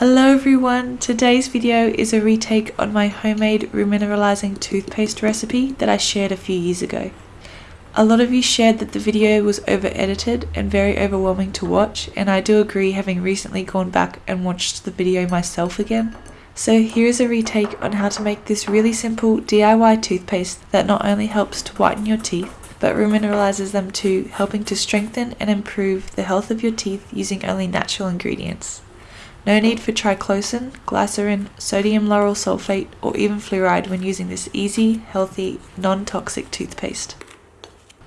Hello everyone! Today's video is a retake on my homemade remineralizing toothpaste recipe that I shared a few years ago. A lot of you shared that the video was over edited and very overwhelming to watch and I do agree having recently gone back and watched the video myself again. So here is a retake on how to make this really simple DIY toothpaste that not only helps to whiten your teeth but remineralizes them too, helping to strengthen and improve the health of your teeth using only natural ingredients. No need for triclosan, glycerin, sodium lauryl sulfate, or even fluoride when using this easy, healthy, non-toxic toothpaste.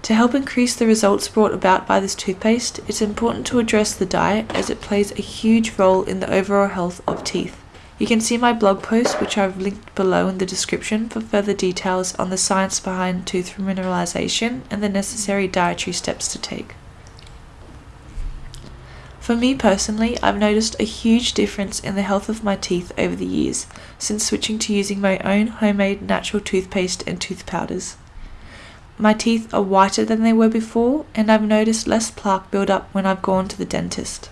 To help increase the results brought about by this toothpaste, it's important to address the diet as it plays a huge role in the overall health of teeth. You can see my blog post which I've linked below in the description for further details on the science behind tooth remineralization and the necessary dietary steps to take. For me personally, I've noticed a huge difference in the health of my teeth over the years since switching to using my own homemade natural toothpaste and tooth powders. My teeth are whiter than they were before, and I've noticed less plaque build up when I've gone to the dentist.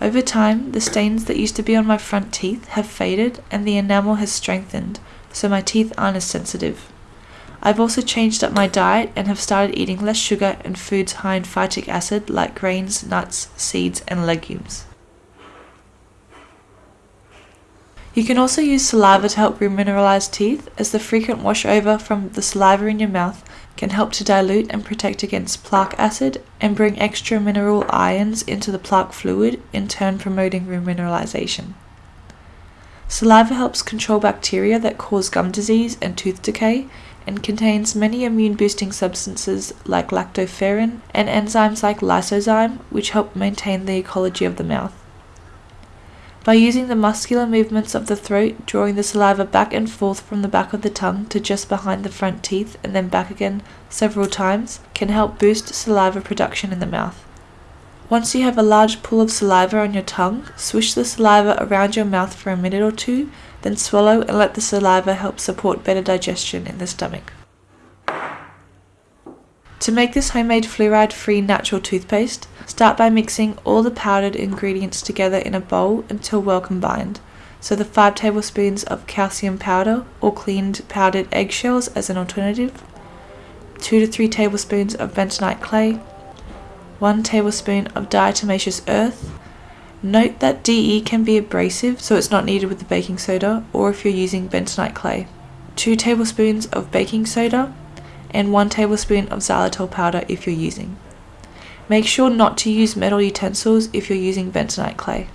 Over time, the stains that used to be on my front teeth have faded and the enamel has strengthened, so my teeth aren't as sensitive. I've also changed up my diet and have started eating less sugar and foods high in phytic acid like grains, nuts, seeds, and legumes. You can also use saliva to help remineralize teeth, as the frequent wash over from the saliva in your mouth can help to dilute and protect against plaque acid and bring extra mineral ions into the plaque fluid, in turn promoting remineralization. Saliva helps control bacteria that cause gum disease and tooth decay and contains many immune boosting substances like lactoferrin and enzymes like lysozyme, which help maintain the ecology of the mouth. By using the muscular movements of the throat, drawing the saliva back and forth from the back of the tongue to just behind the front teeth and then back again several times, can help boost saliva production in the mouth. Once you have a large pool of saliva on your tongue, swish the saliva around your mouth for a minute or two then swallow and let the saliva help support better digestion in the stomach. To make this homemade fluoride-free natural toothpaste, start by mixing all the powdered ingredients together in a bowl until well combined. So the 5 tablespoons of calcium powder or cleaned powdered eggshells as an alternative, 2 to 3 tablespoons of bentonite clay, 1 tablespoon of diatomaceous earth, Note that DE can be abrasive so it's not needed with the baking soda or if you're using bentonite clay. 2 tablespoons of baking soda and 1 tablespoon of xylitol powder if you're using. Make sure not to use metal utensils if you're using bentonite clay.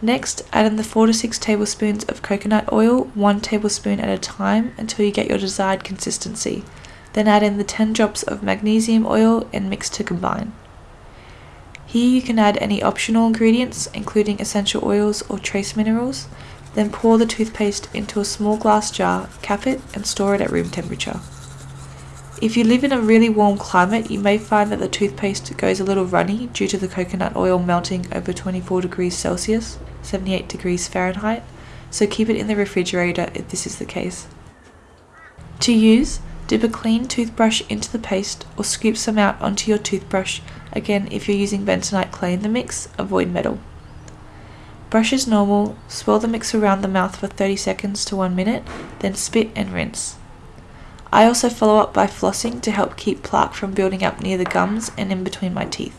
Next, add in the 4 to 6 tablespoons of coconut oil, 1 tablespoon at a time until you get your desired consistency. Then add in the 10 drops of magnesium oil and mix to combine. Here you can add any optional ingredients, including essential oils or trace minerals, then pour the toothpaste into a small glass jar, cap it, and store it at room temperature. If you live in a really warm climate, you may find that the toothpaste goes a little runny due to the coconut oil melting over 24 degrees Celsius, 78 degrees Fahrenheit, so keep it in the refrigerator if this is the case. To use, Dip a clean toothbrush into the paste or scoop some out onto your toothbrush. Again, if you're using bentonite clay in the mix, avoid metal. Brush as normal, swirl the mix around the mouth for 30 seconds to 1 minute, then spit and rinse. I also follow up by flossing to help keep plaque from building up near the gums and in between my teeth.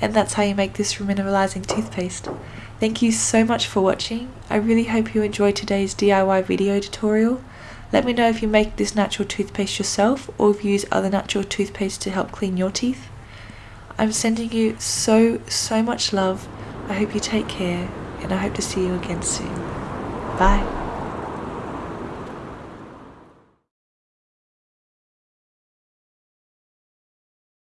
And that's how you make this remineralizing toothpaste. Thank you so much for watching. I really hope you enjoyed today's DIY video tutorial. Let me know if you make this natural toothpaste yourself or if you use other natural toothpaste to help clean your teeth. I'm sending you so, so much love. I hope you take care and I hope to see you again soon. Bye.